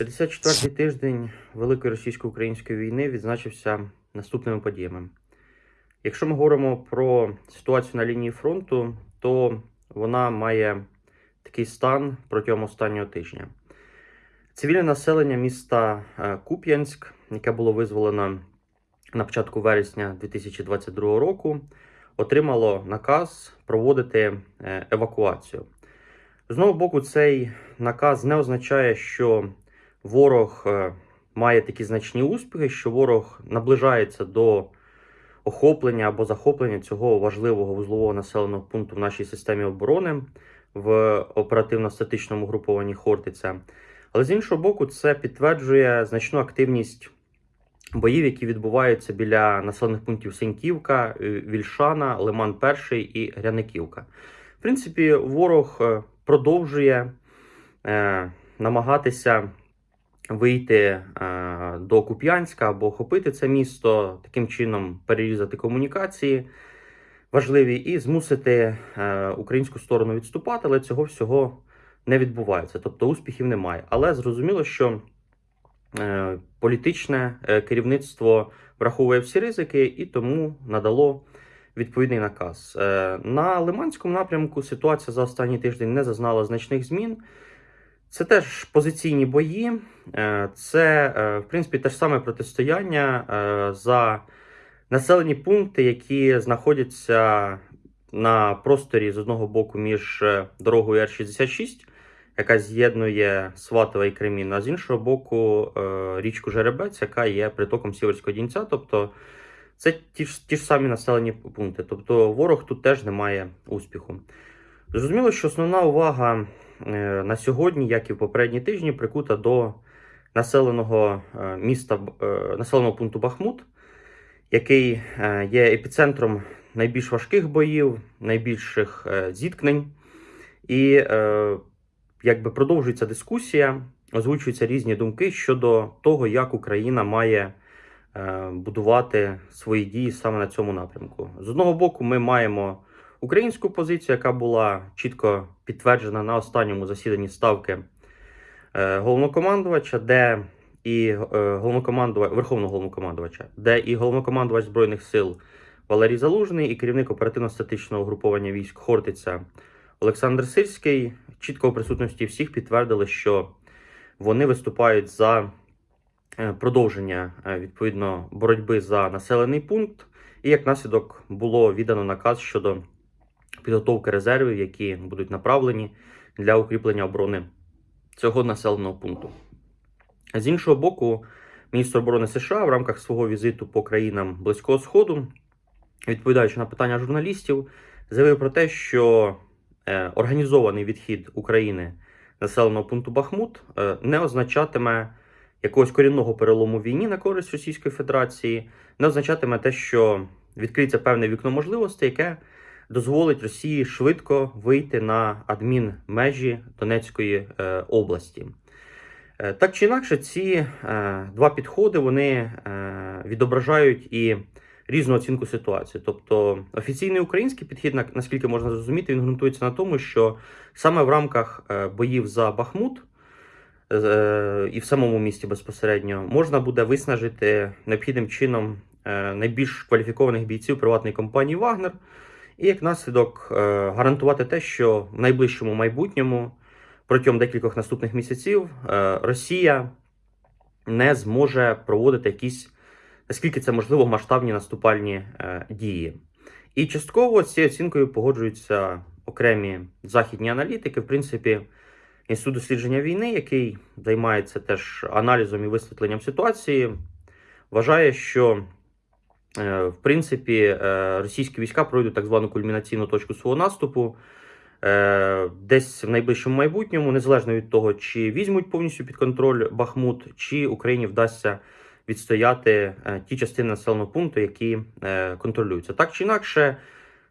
54-й тиждень Великої російсько-української війни відзначився наступними подіями. Якщо ми говоримо про ситуацію на лінії фронту, то вона має такий стан протягом останнього тижня. Цивільне населення міста е, Куп'янськ, яке було визволено на початку вересня 2022 року, отримало наказ проводити е, евакуацію. З одного боку, цей наказ не означає, що ворог е, має такі значні успіхи, що ворог наближається до охоплення або захоплення цього важливого вузлового населеного пункту в нашій системі оборони в оперативно-статичному групованні Хортиця. Але з іншого боку, це підтверджує значну активність боїв, які відбуваються біля населених пунктів Сеньківка, е, Вільшана, Лиман Перший і Гряниківка. В принципі, ворог е, продовжує намагатися вийти е, до Куп'янська або охопити це місто, таким чином перерізати комунікації важливі і змусити е, українську сторону відступати, але цього всього не відбувається. Тобто успіхів немає. Але зрозуміло, що е, політичне керівництво враховує всі ризики і тому надало відповідний наказ. На Лиманському напрямку ситуація за останній тиждень не зазнала значних змін. Це теж позиційні бої, Е, це, е, в принципі, те ж саме протистояння е, за населені пункти, які знаходяться на просторі з одного боку між дорогою Р-66, яка з'єднує Сватове і Кремін, а з іншого боку річку Жеребець, яка є притоком Сіверського Дінця. Тобто це ті ж, ті ж самі населені пункти. Тобто ворог тут теж не має успіху. Зрозуміло, що основна увага на сьогодні, як і в попередні тижні, прикута до населеного е, міста е, населеного пункту Бахмут, який е, є епіцентром найбільш важких боїв, найбільших е, зіткнень. І е, якби продовжується дискусія, озвучуються різні думки щодо того, як Україна має е, будувати свої дії саме на цьому напрямку. З одного боку, ми маємо українську позицію, яка була чітко підтверджена на останньому засіданні ставки е, головнокомандувача, де і е, головнокомандувач, верховного головнокомандувача, де і головнокомандувач збройних сил Валерій Залужний, і керівник оперативно-статичного угруповання військ Хортиця Олександр Сирський чітко у присутності всіх підтвердили, що вони виступають за е, продовження відповідно боротьби за населений пункт, і як наслідок було віддано наказ щодо підготовки резервів, які будуть направлені для укріплення оборони цього населеного пункту. З іншого боку, міністр оборони США в рамках свого візиту по країнам Близького Сходу, відповідаючи на питання журналістів, заявив про те, що е, організований відхід України населеного пункту Бахмут е, не означатиме якогось корінного перелому війні на користь Російської Федерації, не означатиме те, що відкриється певне вікно можливостей, яке дозволить Росії швидко вийти на адмінмежі Донецької е, області. Е, Так чи інакше, ці е, два підходи вони відображають і різну оцінку ситуації. Тобто офіційний український підхід, наскільки можна зрозуміти, він ґрунтується на тому, що саме в рамках боїв за Бахмут і в самому місті безпосередньо можна буде виснажити необхідним чином найбільш кваліфікованих бійців приватної компанії Вагнер, і як наслідок е, гарантувати те, що в найближчому майбутньому протягом декількох наступних місяців е, Росія не зможе проводити якісь, наскільки це можливо, масштабні наступальні е, дії. І частково з цією оцінкою погоджуються окремі західні аналітики. В принципі, інститут дослідження війни, який займається теж аналізом і висвітленням ситуації, вважає, що в принципі е, російські війська пройдуть так звану кульмінаційну точку свого наступу. Е, Десь в найближчому майбутньому, незалежно від того, чи візьмуть повністю під контроль Бахмут, чи Україні вдасться відстояти е, ті частини населеного пункту, які е, контролюються. Так чи інакше,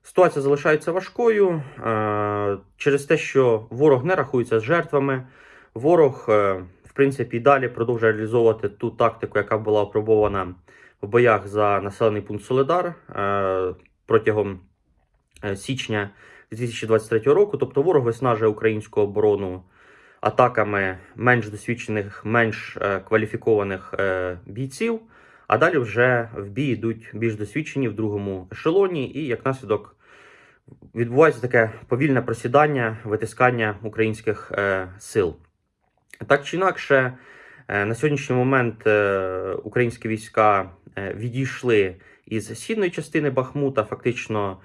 ситуація залишається важкою е, через те, що ворог не рахується з жертвами. Ворог, е, в принципі, і далі продовжує реалізовувати ту тактику, яка була опробована в боях за населений пункт Соледар е, протягом е, січня 2023 року. Тобто ворог виснажує українську оборону атаками менш досвідчених, менш е, кваліфікованих бійців. А далі вже в бій йдуть більш досвідчені в другому ешелоні, і як наслідок відбувається таке повільне просідання, витискання українських сил. Так чи інакше, на сьогоднішній момент е, українські війська е, відійшли із східної частини Бахмута. Фактично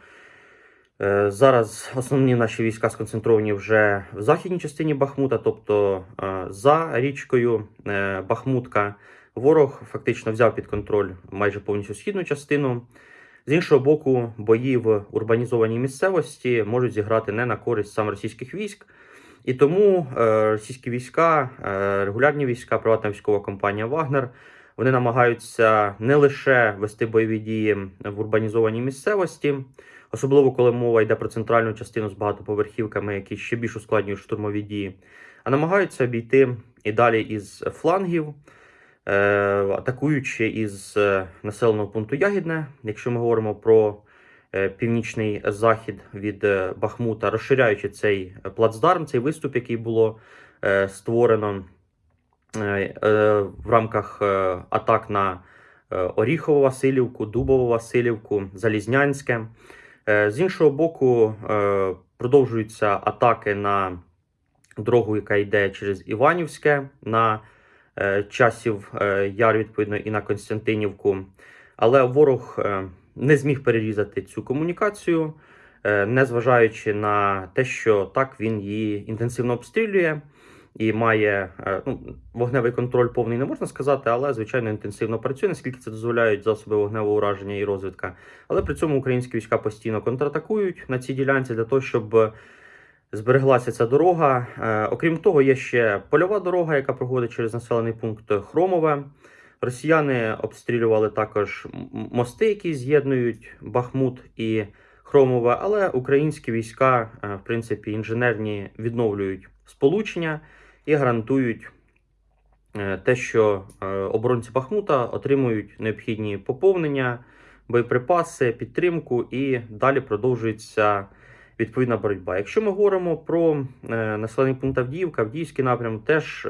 е, зараз основні наші війська сконцентровані вже в західній частині Бахмута, тобто е, за річкою е, Бахмутка. Ворог фактично взяв під контроль майже повністю східну частину. З іншого боку, бої в урбанізованій місцевості можуть зіграти не на користь саме російських військ. І тому е, російські війська, е, регулярні війська, приватна військова компанія Вагнер, вони намагаються не лише вести бойові дії в урбанізованій місцевості, особливо коли мова йде про центральну частину з багатоповерхівками, які ще більш ускладнюють штурмові дії, а намагаються обійти і далі із флангів. Е, атакуючи із населеного пункту Ягідне, якщо ми говоримо про північний захід від е, Бахмута, розширяючи цей плацдарм, цей виступ, який було е, створено е, е, в рамках е, атак на е, Оріхову Васильівку, Дубову Васильівку, Залізнянське. Е, З іншого боку, е, продовжуються атаки на дорогу, яка йде через Іванівське. на е, часів е, яр, відповідно, і на Константинівку. Але ворог е, не зміг перерізати цю комунікацію, е, незважаючи на те, що так він її інтенсивно обстрілює і має е, ну, вогневий контроль повний, не можна сказати, але звичайно інтенсивно працює, наскільки це дозволяють засоби вогневого ураження і розвідка. Але при цьому українські війська постійно контратакують на цій ділянці для того, щоб збереглася ця дорога. Е, окрім того, є ще польова дорога, яка проходить через населений пункт Хромове. Росіяни обстрілювали також мости, які з'єднують Бахмут і Хромове, але українські війська, е, в принципі, інженерні відновлюють сполучення і гарантують е, те, що е, оборонці Бахмута отримують необхідні поповнення, боєприпаси, підтримку, і далі продовжується відповідна боротьба. Якщо ми говоримо про населений пункт Авдіївка, Авдіївський напрям, теж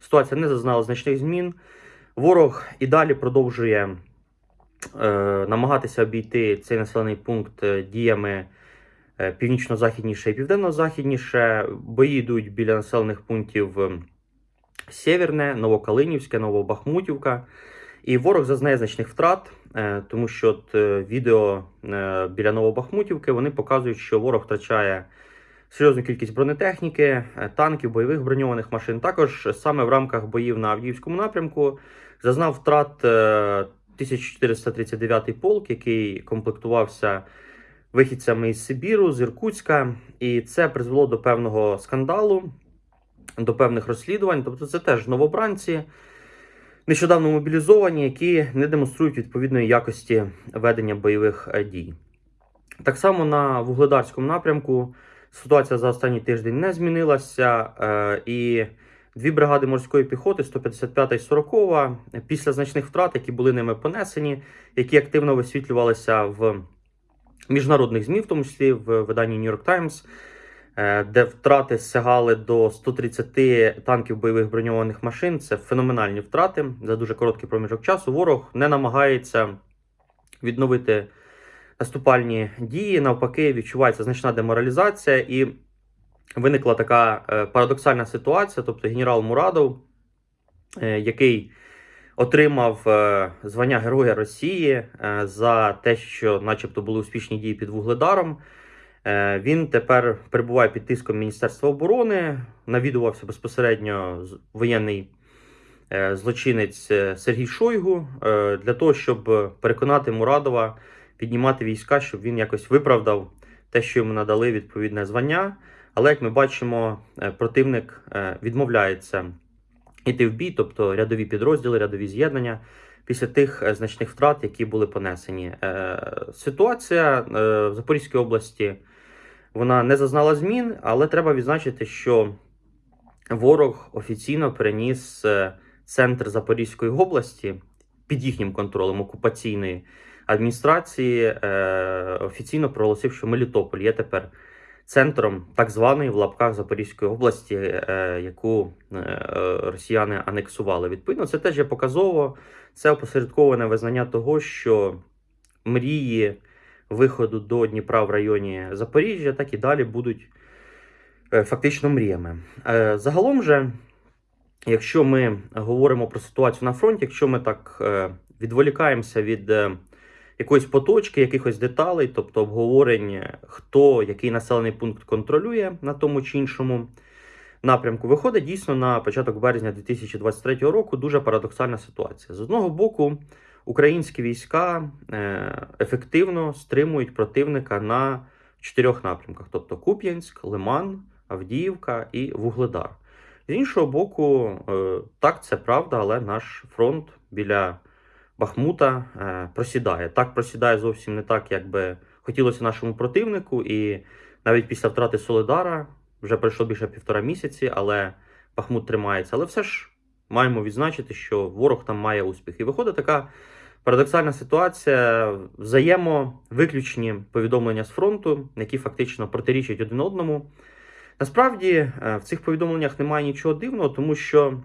ситуація не зазнала значних змін. Ворог і далі продовжує е, намагатися обійти цей населений пункт е, діями е, північно-західніше і південно-західніше. Бої йдуть біля населених пунктів е, Сєвєрне, Новокалинівське, Новобахмутівка. І ворог зазнає значних втрат, е, тому що от, е, відео е, біля Новобахмутівки вони показують, що ворог втрачає серйозну кількість бронетехніки, е, танків, бойових броньованих машин. Також саме в рамках боїв на Авдіївському напрямку зазнав втрат е, 1439-й полк, який комплектувався вихідцями із Сибіру, з Іркутська, і це призвело до певного скандалу, до певних розслідувань. Тобто, це теж новобранці нещодавно мобілізовані, які не демонструють відповідної якості ведення бойових е, дій. Так само на вугледарському напрямку ситуація за останній тиждень не змінилася, е, і дві бригади морської піхоти, 155 і 40, після значних втрат, які були ними понесені, які активно висвітлювалися в міжнародних ЗМІ, в тому числі в виданні New York Times, е, де втрати сягали до 130 танків бойових броньованих машин. Це феноменальні втрати за дуже короткий проміжок часу. Ворог не намагається відновити наступальні дії. Навпаки, відчувається значна деморалізація, і виникла така е, парадоксальна ситуація. Тобто, генерал Мурадов, е, який отримав е, звання Героя Росії за те, що, начебто, були успішні дії під Вугледаром. Він тепер перебуває під тиском Міністерства оборони, навідувався безпосередньо воєнний злочинець Сергій Шойгу для того, щоб переконати Мурадова піднімати війська, щоб він якось виправдав те, що йому надали відповідне звання. Але як ми бачимо, е, противник е, відмовляється йти в бій, тобто рядові підрозділи, рядові з'єднання. Після тих е, значних втрат, які були понесені, ситуація в Запорізькій області вона не зазнала змін, але треба відзначити, що ворог офіційно переніс центр Запорізької області під їхнім контролем окупаційної адміністрації. е, Офіційно проголосив, що Мелітополь є тепер центром так званої в лапках Запорізької області, е, яку е, росіяни анексували. Відповідно, це теж є показово. Це опосередковане визнання того, що мрії виходу до Дніпра в районі Запоріжжя так і далі будуть фактично мріями. Загалом же, якщо ми говоримо про ситуацію на фронті, якщо ми так відволікаємося від якоїсь поточки, якихось деталей, тобто обговорень, хто який населений пункт контролює на тому чи іншому напрямку, виходить дійсно на початок березня 2023 року дуже парадоксальна ситуація. З одного боку, українські війська е, ефективно стримують противника на чотирьох напрямках: тобто Куп'янськ, Лиман, Авдіївка і Вугледар. З іншого боку, е, так, це правда, але наш фронт біля Бахмута е, просідає. Так просідає зовсім не так, як би хотілося нашому противнику. І навіть після втрати Солидара вже пройшло більше півтора місяці, але Бахмут тримається. Але все ж маємо відзначити, що ворог там має успіх. І виходить така парадоксальна ситуація, взаємовиключні повідомлення з фронту, які фактично протирічать один одному. Насправді е, в цих повідомленнях немає нічого дивного, тому що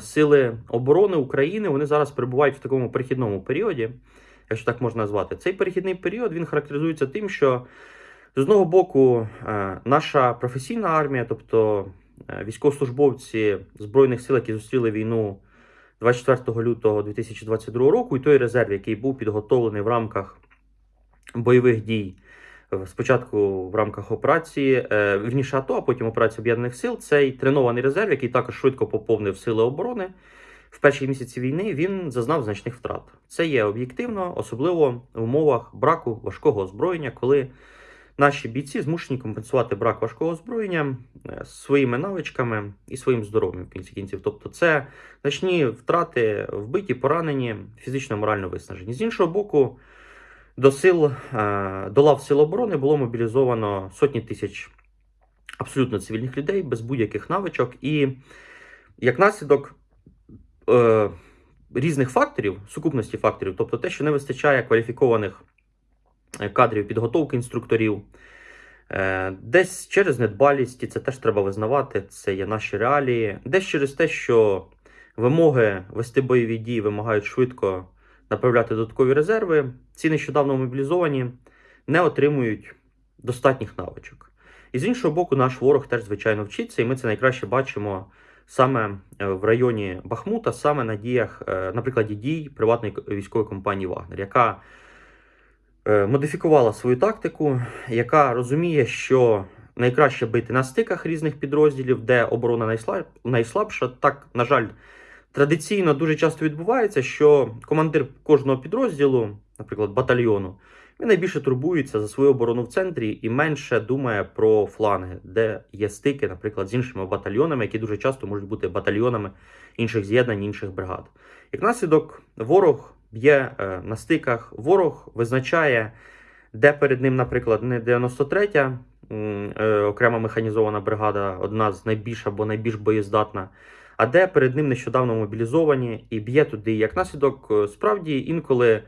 сили оборони України вони зараз перебувають в такому перехідному періоді, якщо так можна назвати. Цей перехідний період він характеризується тим, що з одного боку е, наша професійна армія, тобто військовослужбовці Збройних сил, які зустріли війну 24 лютого 2022 року, і той резерв, який був підготовлений в рамках бойових дій. Спочатку в рамках операції е, вірніше АТО, а потім операції об'єднаних сил. Цей тренований резерв, який також швидко поповнив сили оборони в перші місяці війни. Він зазнав значних втрат. Це є об'єктивно, особливо в умовах браку важкого озброєння, коли наші бійці змушені компенсувати брак важкого озброєння е, своїми навичками і своїм здоров'ям в кінці кінців. Тобто, це значні втрати, вбиті, поранені, фізично морально виснажені. З іншого боку. До сил е, до лав сил оборони було мобілізовано сотні тисяч абсолютно цивільних людей без будь-яких навичок, і як наслідок е, різних факторів, сукупності факторів, тобто те, що не вистачає кваліфікованих е, кадрів підготовки інструкторів, десь через недбалість, і це теж треба визнавати, це є наші реалії, десь через те, що вимоги вести бойові дії вимагають швидко направляти додаткові резерви, ці нещодавно мобілізовані не отримують достатніх навичок. І з іншого боку, наш ворог теж, звичайно, вчиться, і ми це найкраще бачимо саме е, в районі Бахмута, саме на діях, е, на прикладі дій приватної військової компанії Вагнер, яка е, модифікувала свою тактику, яка розуміє, що найкраще бити на стиках різних підрозділів, де оборона найслабша. Так, на жаль, Традиційно дуже часто відбувається, що командир кожного підрозділу, наприклад, батальйону, він найбільше турбується за свою оборону в центрі і менше думає про фланги, де є стики, наприклад, з іншими батальйонами, які дуже часто можуть бути батальйонами інших з'єднань, інших бригад. Як наслідок, ворог б'є е, на стиках, ворог визначає, де перед ним, наприклад, не 93-я е, окрема механізована бригада, одна з найбільш або найбільш боєздатна а де перед ним нещодавно мобілізовані і б'є туди. Як наслідок, е, справді інколи,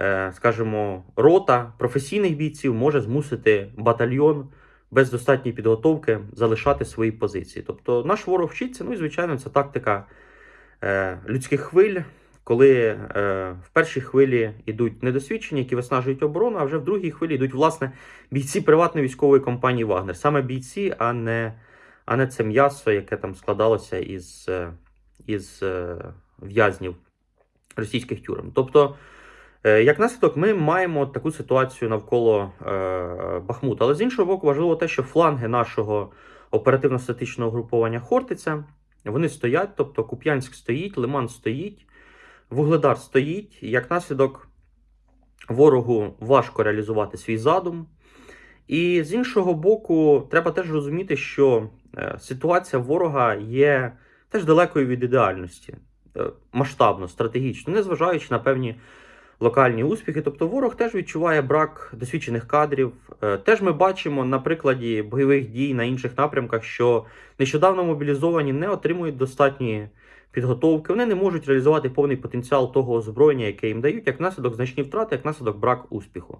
е, скажімо, рота професійних бійців може змусити батальйон без достатньої підготовки залишати свої позиції. Тобто наш ворог вчиться, ну і звичайно, це тактика е, людських хвиль. Коли в першій хвилі йдуть недосвідчені, які виснажують оборону, а вже в другій хвилі йдуть власне бійці приватної військової компанії Вагнер. Саме бійці, а не а не це м'ясо, яке там складалося із е, із е, в'язнів російських тюрем. Тобто, е, як наслідок, ми маємо таку ситуацію навколо Бахмута. Але з іншого боку, важливо те, що фланги нашого оперативно-статичного груповання Хортиця вони стоять, тобто Куп'янськ стоїть, Лиман стоїть, Вугледар стоїть. Як наслідок, ворогу важко реалізувати свій задум. І з іншого боку, треба теж розуміти, що ситуація ворога є теж далекою від ідеальності, е, масштабно, стратегічно, незважаючи на певні локальні успіхи. Тобто ворог теж відчуває брак досвідчених кадрів. Е, теж ми бачимо на прикладі бойових дій на інших напрямках, що нещодавно мобілізовані не отримують достатньої підготовки, вони не можуть реалізувати повний потенціал того озброєння, яке їм дають, як наслідок значні втрати, як наслідок брак успіху.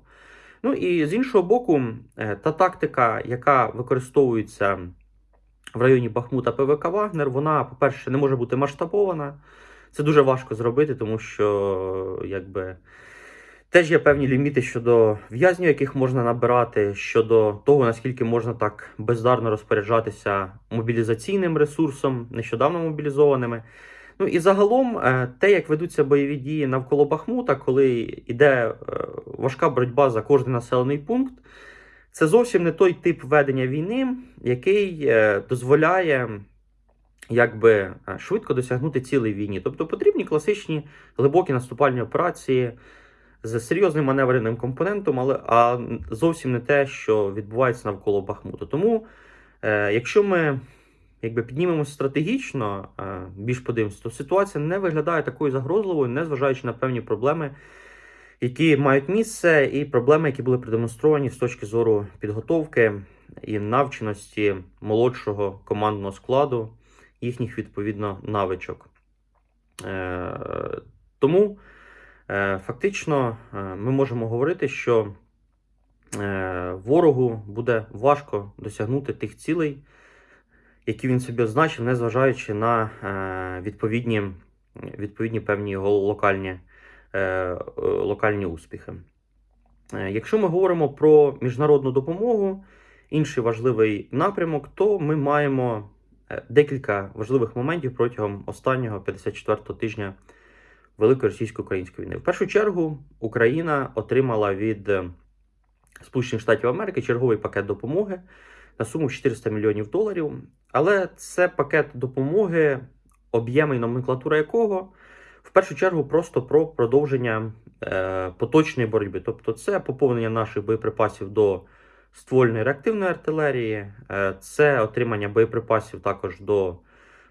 Ну і з іншого боку, е, та тактика, яка використовується в районі Бахмута ПВК Вагнер, вона, по-перше, не може бути масштабована. Це дуже важко зробити, тому що якби. Теж є певні ліміти щодо в'язнів, яких можна набирати, щодо того, наскільки можна так бездарно розпоряджатися мобілізаційним ресурсом, нещодавно мобілізованими. Ну і загалом, е, те, як ведуться бойові дії навколо Бахмута, коли йде е, важка боротьба за кожний населений пункт, це зовсім не той тип ведення війни, який е, дозволяє якби швидко досягнути цілей війні. Тобто потрібні класичні глибокі наступальні операції з серйозним маневреним компонентом, але а зовсім не те, що відбувається навколо Бахмуту. Тому, е, якщо ми якби піднімемося стратегічно, е, більш подивимося, то ситуація не виглядає такою загрозливою, незважаючи на певні проблеми, які мають місце, і проблеми, які були продемонстровані з точки зору підготовки і навченості молодшого командного складу, їхніх відповідно навичок. Е, тому. Е, фактично, е, ми можемо говорити, що ворогу буде важко досягнути тих цілей, які він собі означив, незважаючи на відповідні відповідні певні його локальні, локальні успіхи. Якщо ми говоримо про міжнародну допомогу, інший важливий напрямок, то ми маємо декілька важливих моментів протягом останнього 54-го тижня. Великої російсько-української війни. В першу чергу Україна отримала від е, Сполучених Штатів Америки черговий пакет допомоги на суму 400 мільйонів доларів. Але це пакет допомоги, об'єми і номенклатура якого в першу чергу просто про продовження е, поточної боротьби. Тобто, це поповнення наших боєприпасів до ствольної реактивної артилерії, е, це отримання боєприпасів також до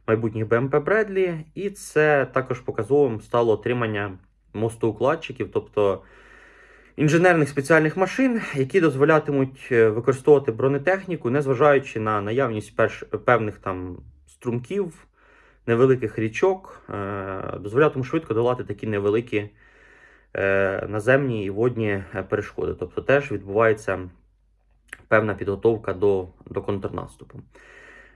майбутніх БМП Бредлі, і це також показовим стало отримання мостоукладчиків, тобто інженерних спеціальних машин, які дозволятимуть е, використовувати бронетехніку, незважаючи на наявність перш, певних там струмків, невеликих річок, е, дозволятимуть швидко долати такі невеликі е, наземні і водні перешкоди. Тобто теж відбувається певна підготовка до, до контрнаступу.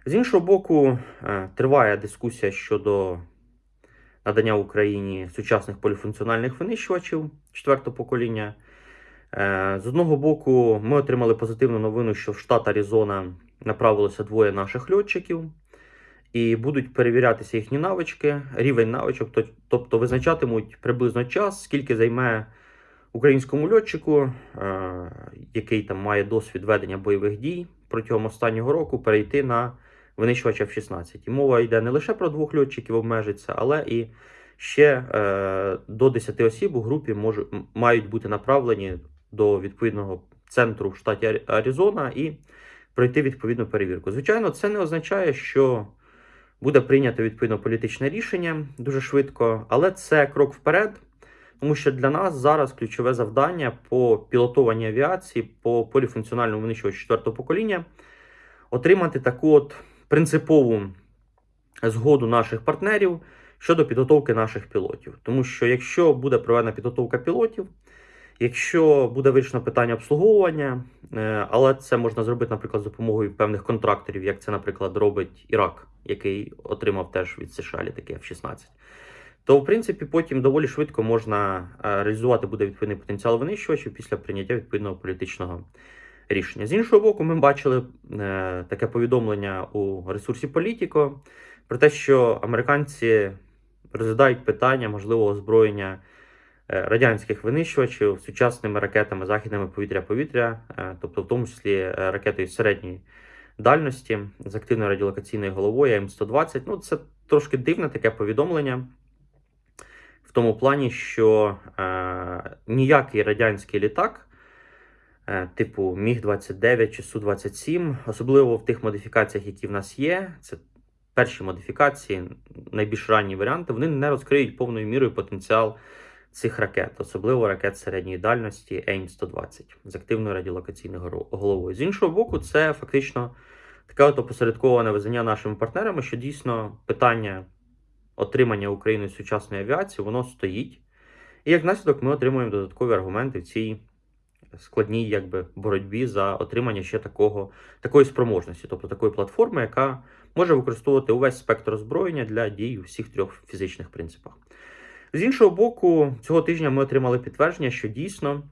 З іншого боку, е, триває дискусія щодо надання Україні сучасних поліфункціональних винищувачів четвертого покоління. Е, з одного боку, ми отримали позитивну новину, що в штат Аризона направилося двоє наших льотчиків, і будуть перевірятися їхні навички, рівень навичок, тобто визначатимуть приблизно час, скільки займе українському льотчику, е, який там має досвід ведення бойових дій протягом останнього року, перейти на винищувача F-16. І мова йде не лише про двох льотчиків обмежиться, але і ще е, до 10 осіб у групі мож, мають бути направлені до відповідного центру в штаті Аризона і пройти відповідну перевірку. Звичайно, це не означає, що буде прийнято відповідно політичне рішення дуже швидко, але це крок вперед. Тому що для нас зараз ключове завдання по пілотованій авіації, по поліфункціональному винищувачу четвертого покоління отримати таку от принципову згоду наших партнерів щодо підготовки наших пілотів. Тому що якщо буде проведена підготовка пілотів, якщо буде вирішено питання обслуговування, е, але це можна зробити, наприклад, за допомогою певних контракторів, як це, наприклад, робить Ірак, який отримав теж від США літаки F-16. То, в принципі, потім доволі швидко можна е, реалізувати буде відповідний потенціал винищувачів після прийняття відповідного політичного рішення. З іншого боку, ми бачили е, таке повідомлення у ресурсі Політіко про те, що американці розглядають питання можливого озброєння радянських винищувачів сучасними ракетами західними повітря-повітря, е, тобто в тому числі ракетою середньої дальності з активною радіолокаційною головою М120. Ну, це трошки дивне таке повідомлення. В тому плані, що е, ніякий радянський літак Е, типу Міг-29 чи Су-27, особливо в тих модифікаціях, які в нас є. Це перші модифікації, найбільш ранні варіанти, вони не розкриють повною мірою потенціал цих ракет, особливо ракет середньої дальності AIM-120 з активною радіолокаційною головою. З іншого боку, це фактично таке от опосередковане визнання нашими партнерами, що дійсно питання отримання Україною сучасної авіації воно стоїть. І як наслідок ми отримуємо додаткові аргументи в цій складній якби, боротьбі за отримання ще такого, такої спроможності, тобто такої платформи, яка може використовувати увесь спектр озброєння для дій у всіх трьох фізичних принципах. З іншого боку, цього тижня ми отримали підтвердження, що дійсно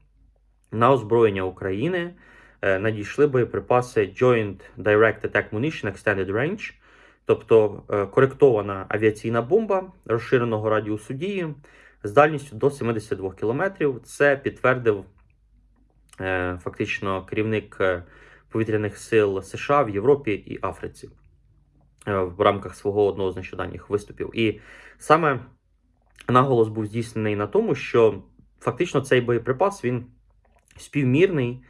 на озброєння України е, надійшли боєприпаси Joint Direct Attack Munition Extended Range, тобто е, коректована авіаційна бомба розширеного радіусу дії з дальністю до 72 км. Це підтвердив е, фактично керівник повітряних сил США в Європі і Африці в рамках свого одного з нещодавніх виступів. І саме наголос був здійснений на тому, що фактично цей боєприпас він співмірний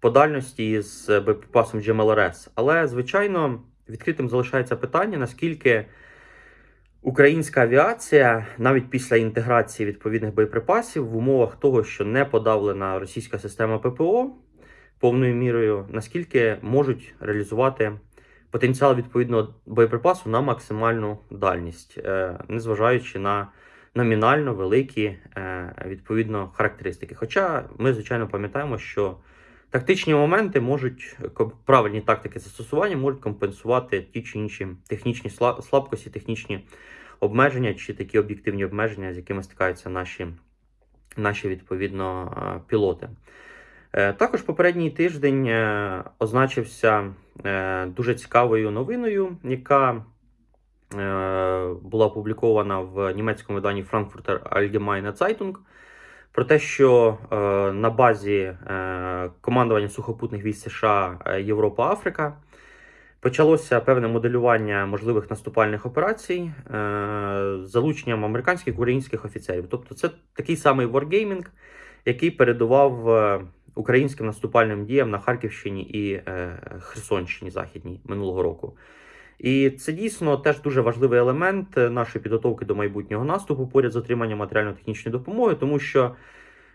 по дальності з боєприпасом GMLRS. Але, звичайно, відкритим залишається питання, наскільки українська авіація, навіть після інтеграції відповідних боєприпасів, в умовах того, що не подавлена російська система ППО повною мірою, наскільки можуть реалізувати потенціал відповідного боєприпасу на максимальну дальність, е, незважаючи на номінально великі е, відповідно характеристики. Хоча ми, звичайно, пам'ятаємо, що тактичні моменти можуть правильні тактики застосування можуть компенсувати ті чи інші технічні слабкості, технічні обмеження чи такі об'єктивні обмеження, з якими стикаються наші, наші відповідно е, пілоти. Е, Також попередній тиждень означився дуже цікавою новиною, яка була опублікована в німецькому виданні Frankfurter Allgemeine Zeitung, про те, що е, на базі е, командування сухопутних військ США е, Європа Африка почалося певне моделювання можливих наступальних операцій е, з залученням американських українських офіцерів. Тобто, це такий самий wargaming, який передував е, українським наступальним діям на Харківщині і е, Херсонщині Західній минулого року. І це дійсно теж дуже важливий елемент е, нашої підготовки до майбутнього наступу поряд з отриманням матеріально-технічної допомоги, тому що,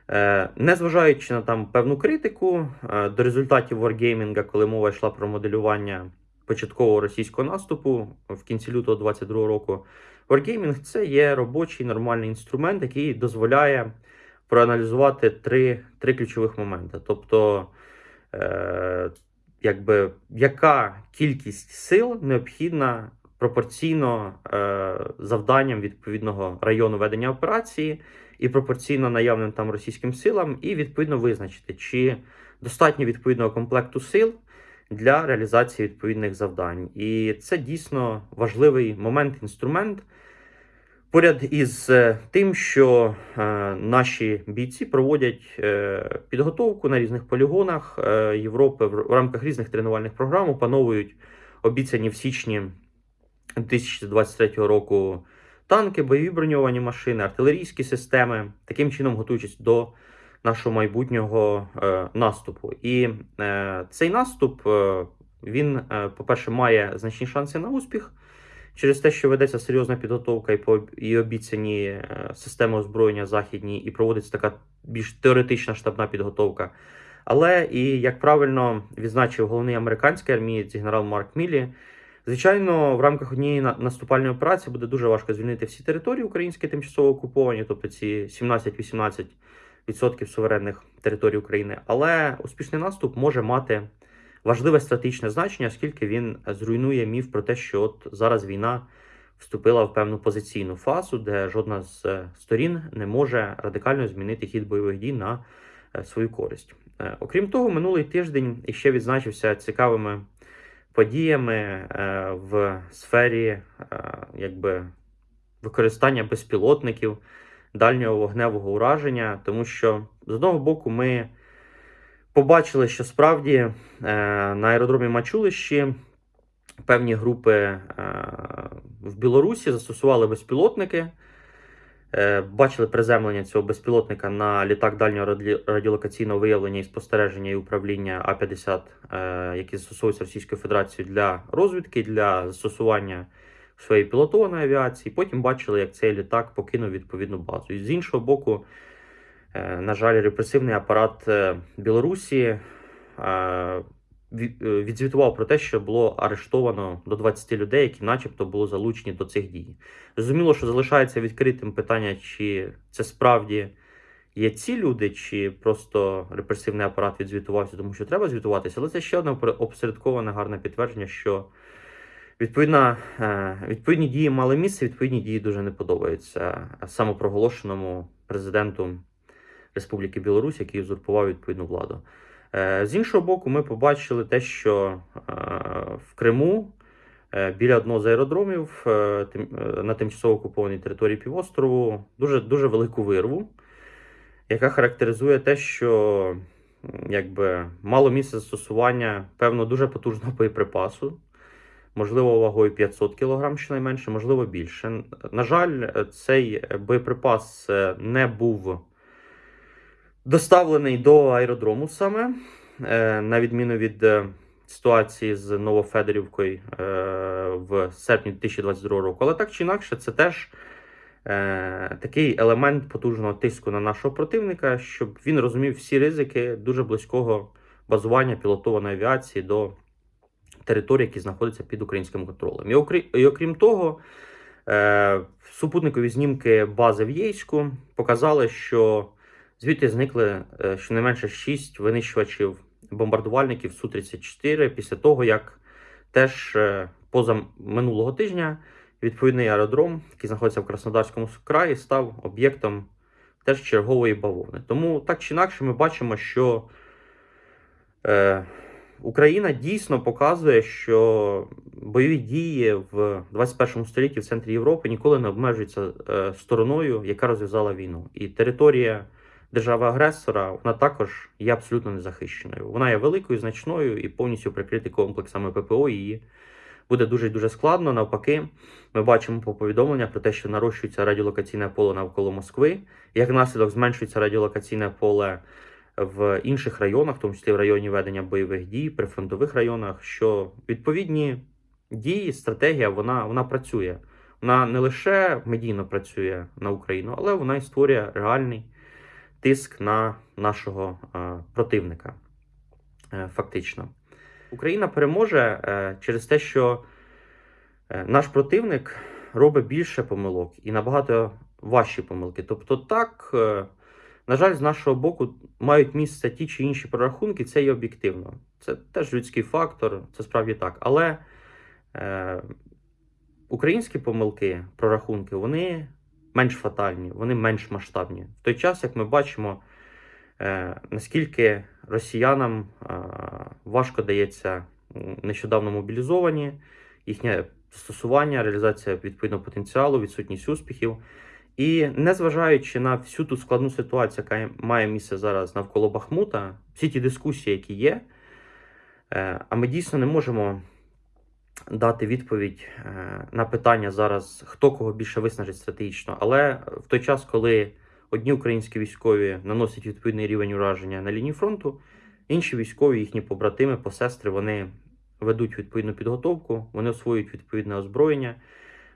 е, незважаючи на там певну критику е, до результатів Wargaming, коли мова йшла про моделювання початкового російського наступу в кінці лютого 2022 року, Wargaming це є робочий нормальний інструмент, який дозволяє проаналізувати три, три ключових моменти. Тобто, якби яка кількість сил необхідна пропорційно е, завданням відповідного району ведення операції і пропорційно наявним там російським силам, і відповідно визначити, чи достатньо відповідного комплекту сил для реалізації відповідних завдань. І це дійсно важливий момент, інструмент. Поряд із е, тим, що е, наші бійці проводять е, підготовку на різних полігонах Європи в, рамках різних тренувальних програм, опановують обіцяні в січні 2023 року танки, бойові броньовані машини, артилерійські системи, таким чином готуючись до нашого майбутнього наступу. І цей наступ він, по-перше, має значні шанси на успіх через те, що ведеться серйозна підготовка і по і обіцяні е, системи озброєння західні, і проводиться така більш теоретична штабна підготовка. Але і як правильно відзначив головний американський армієць генерал Марк Мілі, звичайно, в рамках однієї наступальної операції буде дуже важко звільнити всі території українські тимчасово окуповані, тобто ці 17-18% суверенних територій України. Але успішний наступ може мати важливе стратегічне значення, оскільки він зруйнує міф про те, що от зараз війна вступила в певну позиційну фазу, де жодна з е, сторін не може радикально змінити хід бойових дій на е, свою користь. Е, Окрім того, минулий тиждень іще відзначився цікавими подіями в сфері якби, використання безпілотників дальнього вогневого ураження, тому що з одного боку ми побачили, що справді е, на аеродромі Мачулищі певні групи е, в Білорусі застосували безпілотники. Е, Бачили приземлення цього безпілотника на літак дальнього раді- радіолокаційного виявлення і спостереження і управління А-50, е, які застосовуються Російською Федерацією для розвідки, для застосування в своїй пілотованої авіації. Потім бачили, як цей літак покинув відповідну базу. І з іншого боку, На жаль, репресивний апарат е, Білорусі е, ві- е, відзвітував про те, що було арештовано до 20 людей, які, начебто, були залучені до цих дій. Зрозуміло, що залишається відкритим питання, чи це справді є ці люди, чи просто репресивний апарат відзвітувався, тому що треба звітуватися, але це ще одне опосередковане гарне підтвердження, що відповідна, е, відповідні дії мали місце, відповідні дії дуже не подобаються самопроголошеному президенту Республіки Білорусь, який узурпував відповідну владу. Е, З іншого боку, ми побачили те, що е, в Криму е, біля одного з аеродромів на тимчасово окупованій території півострову дуже, дуже велику вирву, яка характеризує те, що якби, мало місце застосування певно дуже потужного боєприпасу, можливо, вагою 500 кг щонайменше, можливо, більше. На жаль, цей боєприпас не був доставлений до аеродрому саме, е, на відміну від е, ситуації з Новофедорівкою е, в серпні 2022 року. Але так чи інакше, це теж такий елемент потужного тиску на нашого противника, щоб він розумів всі ризики дуже близького базування пілотованої авіації до територій, які знаходяться під українським контролем. І, окрі... і окрім того, супутникові знімки бази в Єйську показали, що звідти зникли е, щонайменше 6 винищувачів бомбардувальників Су-34 після того, як теж е, поза минулого тижня відповідний аеродром, який знаходиться в Краснодарському краї, став об'єктом теж чергової бавовни. Тому так чи інакше ми бачимо, що е, Україна дійсно показує, що бойові дії в 21 столітті в центрі Європи ніколи не обмежуються е, стороною, яка розв'язала війну. І територія держави-агресора вона також є абсолютно незахищеною. Вона є великою, значною і повністю прикрити комплексами ППО. Її буде дуже дуже складно. Навпаки, ми бачимо по повідомлення про те, що нарощується радіолокаційне поле навколо Москви. Як наслідок зменшується радіолокаційне поле в інших районах, в тому числі в районі ведення бойових дій, прифронтових районах, що відповідні дії, стратегія вона, вона працює. Вона не лише медійно працює на Україну, але вона і створює реальний тиск на нашого е, противника. Е, фактично, Україна переможе е, через те, що наш противник робить більше помилок і набагато важчі помилки. Тобто, так, на жаль, з нашого боку мають місце ті чи інші прорахунки, це є об'єктивно. Це теж людський фактор, це справді так. Але е, українські помилки, прорахунки, вони менш фатальні, вони менш масштабні. В той час, як ми бачимо, е, наскільки росіянам е, важко дається нещодавно мобілізовані, їхнє застосування, реалізація відповідного потенціалу, відсутність успіхів. І незважаючи на всю ту складну ситуацію, яка має місце зараз навколо Бахмута, всі ті дискусії, які є, е, а ми дійсно не можемо дати відповідь е, на питання зараз, хто кого більше виснажить стратегічно. Але в той час, коли одні українські військові наносять відповідний рівень ураження на лінії фронту, інші військові, їхні побратими, посестри, вони ведуть відповідну підготовку, вони освоюють відповідне озброєння,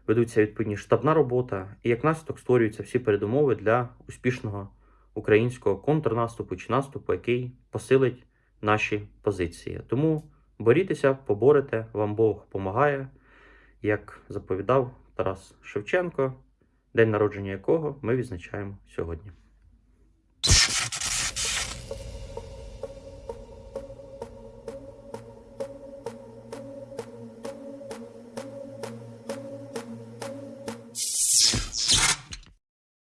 ведуться відповідні штабна робота, і як наслідок створюються всі передумови для успішного українського контрнаступу чи наступу, який посилить наші позиції. Тому борітеся, поборете, вам Бог помагає, як заповідав Тарас Шевченко, день народження якого ми відзначаємо сьогодні.